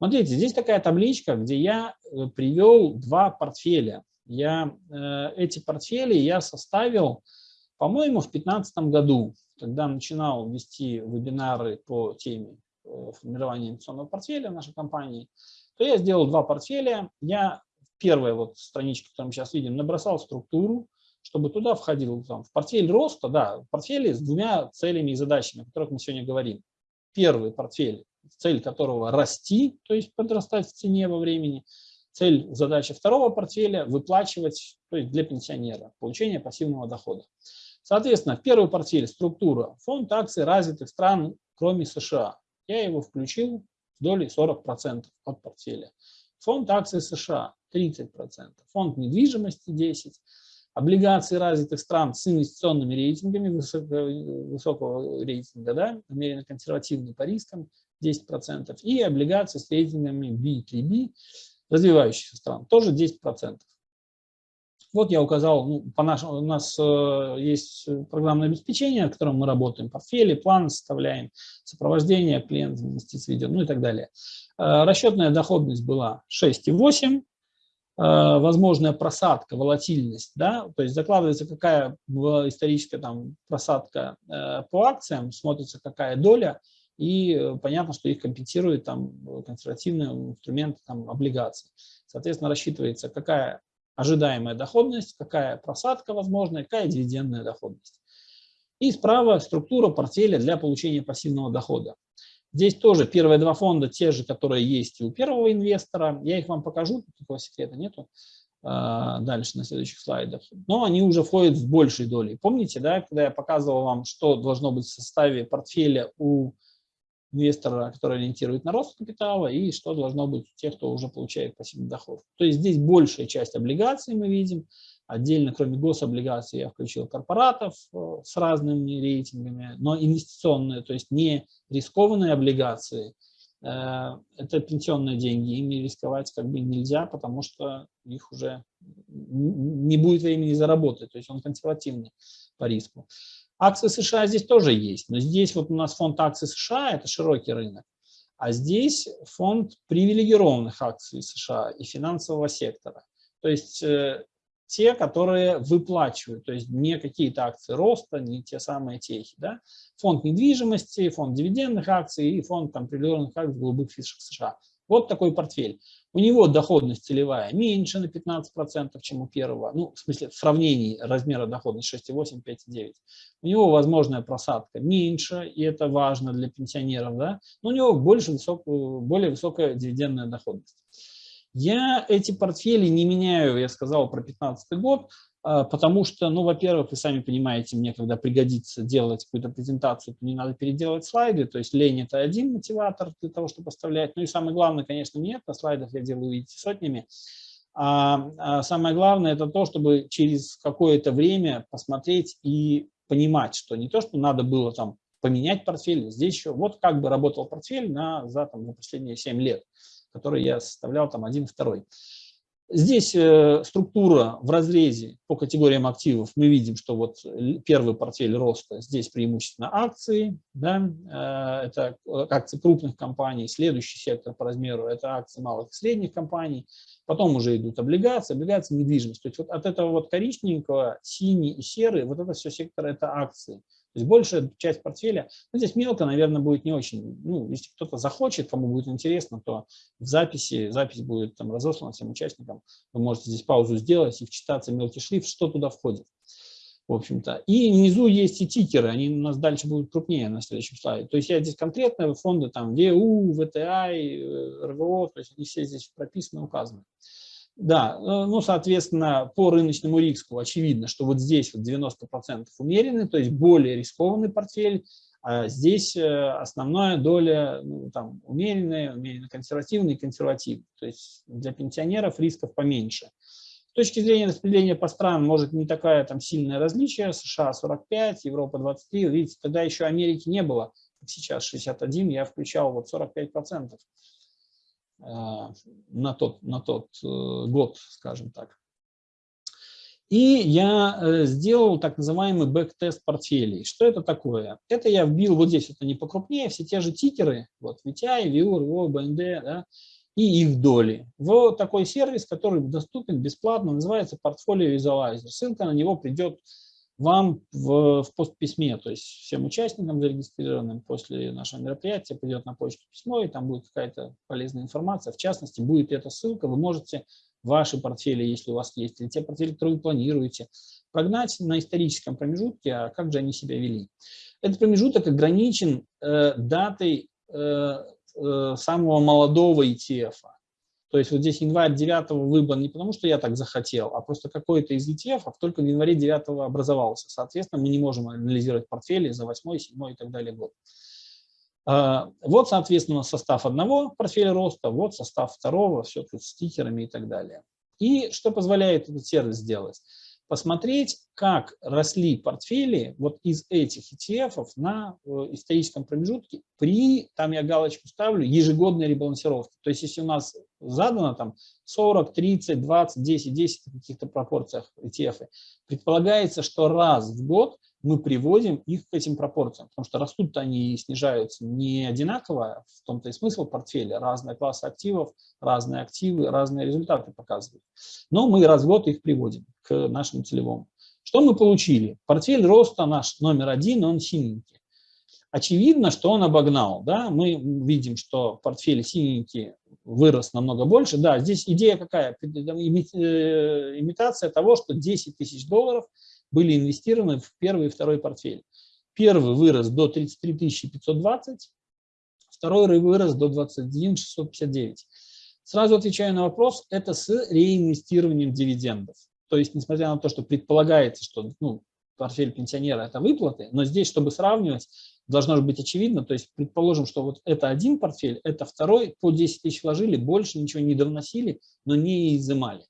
Смотрите, здесь такая табличка, где я э, привел два портфеля. Я, э, эти портфели я составил, по-моему, в 2015 году, когда начинал вести вебинары по теме э, формирования инвестиционного портфеля в нашей компании, то я сделал два портфеля. Я первая вот страничка, которую мы сейчас видим, набросал структуру, чтобы туда входил там, в портфель роста, да, портфели с двумя целями и задачами, о которых мы сегодня говорим. Первый портфель, цель которого расти, то есть подрастать в цене во времени. Цель, задача второго портфеля – выплачивать, то есть для пенсионера, получение пассивного дохода. Соответственно, первый портфель – структура, фонд акций развитых стран, кроме США. Я его включил с долей 40% от портфеля. Фонд акций США 30%, фонд недвижимости 10%, облигации развитых стран с инвестиционными рейтингами высокого, высокого рейтинга, да, умеренно консервативный по рискам 10%, и облигации с рейтингами B3B развивающихся стран тоже 10%. Вот я указал, ну, по нашему, у нас э, есть программное обеспечение, в котором мы работаем, портфели, планы составляем, сопровождение клиента инвестиций ведем, ну и так далее. Э, расчетная доходность была 6,8, Э, возможная просадка, волатильность, да, то есть закладывается какая историческая там просадка э, по акциям, смотрится какая доля, и э, понятно, что их компенсирует там консервативные инструменты там облигаций. Соответственно, рассчитывается какая ожидаемая доходность, какая просадка возможная, какая дивидендная доходность. И справа структура портфеля для получения пассивного дохода. Здесь тоже первые два фонда те же, которые есть у первого инвестора. Я их вам покажу, такого секрета нету а, дальше на следующих слайдах. Но они уже входят в большей доли. Помните, да, когда я показывал вам, что должно быть в составе портфеля у инвестора, который ориентирует на рост капитала, и что должно быть у тех, кто уже получает пассивный доход. То есть здесь большая часть облигаций мы видим, Отдельно, кроме гособлигаций, я включил корпоратов э, с разными рейтингами, но инвестиционные, то есть не рискованные облигации, э, это пенсионные деньги, ими рисковать как бы нельзя, потому что их уже не будет времени заработать, то есть он консервативный по риску. Акции США здесь тоже есть, но здесь вот у нас фонд акций США – это широкий рынок, а здесь фонд привилегированных акций США и финансового сектора. То есть э, те, которые выплачивают, то есть не какие-то акции роста, не те самые техи. Да? Фонд недвижимости, фонд дивидендных акций и фонд там, определенных акций голубых фишек США. Вот такой портфель. У него доходность целевая меньше на 15%, чем у первого. Ну, в смысле, в сравнении размера доходности 6,8, 5,9. У него возможная просадка меньше, и это важно для пенсионеров. Да? Но у него больше высокую, более высокая дивидендная доходность. Я эти портфели не меняю, я сказал про 2015 год, а, потому что, ну, во-первых, вы сами понимаете, мне когда пригодится делать какую-то презентацию, то не надо переделать слайды, то есть лень – это один мотиватор для того, чтобы поставлять. Ну и самое главное, конечно, нет, на слайдах я делаю, видите, сотнями. А, а самое главное – это то, чтобы через какое-то время посмотреть и понимать, что не то, что надо было там поменять портфель, здесь еще, вот как бы работал портфель на, за, там, за последние 7 лет который я составлял там один, второй. Здесь э, структура в разрезе по категориям активов. Мы видим, что вот первый портфель роста, здесь преимущественно акции, да, э, это акции крупных компаний. Следующий сектор по размеру – это акции малых и средних компаний. Потом уже идут облигации, облигации недвижимость. То есть вот от этого вот коричневого, синий и серый, вот это все сектор – это акции. То есть большая часть портфеля, ну, здесь мелко, наверное, будет не очень, ну, если кто-то захочет, кому будет интересно, то в записи, запись будет там разослана всем участникам, вы можете здесь паузу сделать и вчитаться мелкий шрифт, что туда входит, в общем-то. И внизу есть и тикеры, они у нас дальше будут крупнее на следующем слайде. То есть я здесь конкретно фонды там ВУ, ВТА, РВО, то есть они все здесь прописаны, указаны. Да, э, ну, соответственно, по рыночному риску очевидно, что вот здесь вот 90% умеренный, то есть более рискованный портфель, а здесь э, основная доля ну, там, умеренная, умеренно консервативная и консервативная. То есть для пенсионеров рисков поменьше. С точки зрения распределения по странам, может, не такая там сильное различие. США 45, Европа 23. Видите, тогда еще Америки не было, сейчас 61, я включал вот 45%. Э, на тот, на тот э, год, скажем так. И я э, сделал так называемый backtest портфелей. Что это такое? Это я вбил, вот здесь это не покрупнее, все те же тикеры, вот VTI, VEUR, VO, BND, да, и их доли в такой сервис, который доступен бесплатно, называется Portfolio Visualizer. Ссылка на него придет вам в, в постписьме, то есть всем участникам зарегистрированным после нашего мероприятия придет на почту письмо, и там будет какая-то полезная информация. В частности, будет эта ссылка, вы можете ваши портфели, если у вас есть, или те портфели, которые вы планируете, прогнать на историческом промежутке, а как же они себя вели. Этот промежуток ограничен э, датой э, э, самого молодого ETF. -а. То есть вот здесь январь 9 выбран не потому, что я так захотел, а просто какой-то из ETF только в январе 9 образовался. Соответственно, мы не можем анализировать портфели за 8, 7 и так далее год. А, вот, соответственно, состав одного портфеля роста, вот состав второго, все тут с стикерами и так далее. И что позволяет этот сервис сделать? посмотреть, как росли портфели вот из этих ETF на э, историческом промежутке при, там я галочку ставлю, ежегодной ребалансировке. То есть если у нас задано там 40, 30, 20, 10, 10 в каких-то пропорциях ETF, предполагается, что раз в год мы приводим их к этим пропорциям, потому что растут они и снижаются не одинаково, в том-то и смысл портфеля, разные классы активов, разные активы, разные результаты показывают. Но мы раз в год их приводим к нашему целевому. Что мы получили? Портфель роста наш номер один, он синенький. Очевидно, что он обогнал. Да? Мы видим, что портфель синенький вырос намного больше. Да, здесь идея какая? Э, имитация того, что 10 тысяч долларов – были инвестированы в первый и второй портфель. Первый вырос до 33 520, второй вырос до 21 659. Сразу отвечаю на вопрос, это с реинвестированием дивидендов. То есть, несмотря на то, что предполагается, что ну, портфель пенсионера – это выплаты, но здесь, чтобы сравнивать, должно быть очевидно, то есть предположим, что вот это один портфель, это второй, по 10 тысяч вложили, больше ничего не довносили, но не изымали.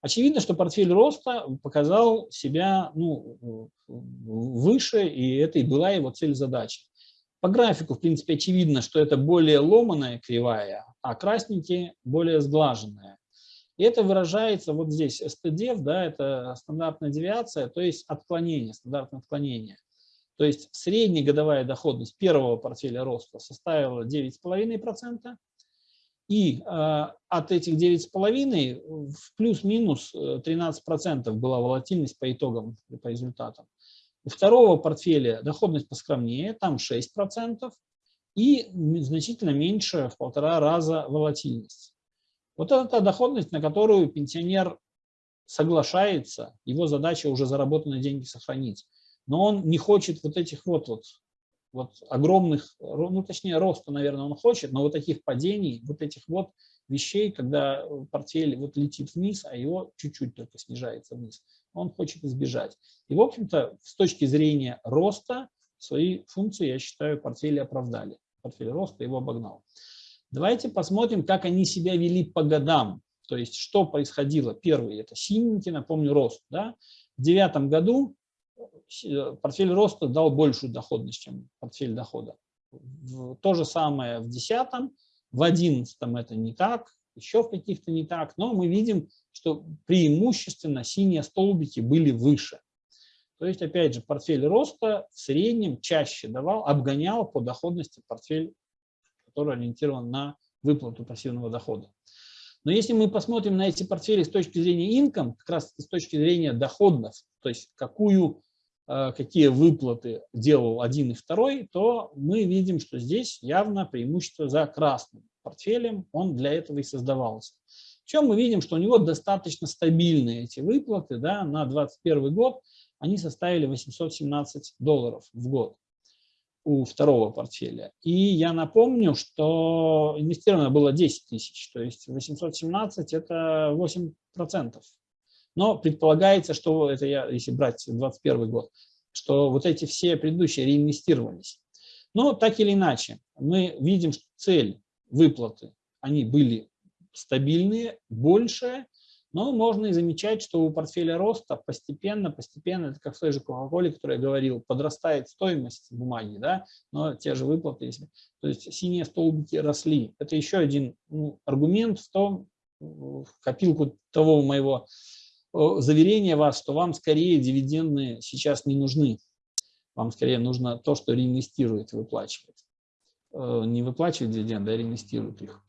Очевидно, что портфель роста показал себя ну, выше, и это и была его цель-задача. По графику, в принципе, очевидно, что это более ломаная кривая, а красненькие более сглаженная. И это выражается вот здесь, STDF, да, это стандартная девиация, то есть отклонение, стандартное отклонение. То есть средняя годовая доходность первого портфеля роста составила 9,5%, и э, от этих 9,5 в плюс-минус 13% э, была волатильность по итогам, по результатам. У второго портфеля доходность поскромнее, там 6%, и значительно меньше, в полтора раза волатильность. Вот это та доходность, на которую пенсионер соглашается, его задача уже заработанные деньги сохранить. Но он не хочет вот этих вот, вот вот огромных, ну точнее роста, наверное, он хочет, но вот таких падений, вот этих вот вещей, когда портфель вот летит вниз, а его чуть-чуть только снижается вниз, он хочет избежать. И, в общем-то, с точки зрения роста, свои функции, я считаю, портфели оправдали. Портфель роста его обогнал. Давайте посмотрим, как они себя вели по годам. То есть, что происходило. Первый – это синенький, напомню, рост. Да? В девятом году Э, портфель роста дал большую доходность, чем портфель дохода. То же самое в 10 в 11 это не так, еще в каких-то не так, но мы видим, что преимущественно синие столбики были выше. То есть, опять же, портфель роста в среднем чаще давал, обгонял по доходности портфель, который ориентирован на выплату пассивного дохода. Но если мы посмотрим на эти портфели с точки зрения income, как раз с точки зрения доходов, то есть какую Э, какие выплаты делал один и второй, то мы видим, что здесь явно преимущество за красным портфелем, он для этого и создавался. Причем мы видим, что у него достаточно стабильные эти выплаты, да, на 2021 год они составили 817 долларов в год у второго портфеля. И я напомню, что инвестировано было 10 тысяч, то есть 817 это 8 процентов но предполагается, что это я, если брать 2021 год, что вот эти все предыдущие реинвестировались. Но так или иначе, мы видим, что цель выплаты, они были стабильные, большие, но можно и замечать, что у портфеля роста постепенно, постепенно, это как в той же Coca-Cola, которой я говорил, подрастает стоимость бумаги, да, но те же выплаты, если, то есть синие столбики росли. Это еще один ну, аргумент в том, в копилку того моего заверение вас, что вам скорее дивиденды сейчас не нужны. Вам скорее нужно то, что реинвестирует, выплачивать. Не выплачивать дивиденды, а реинвестирует их.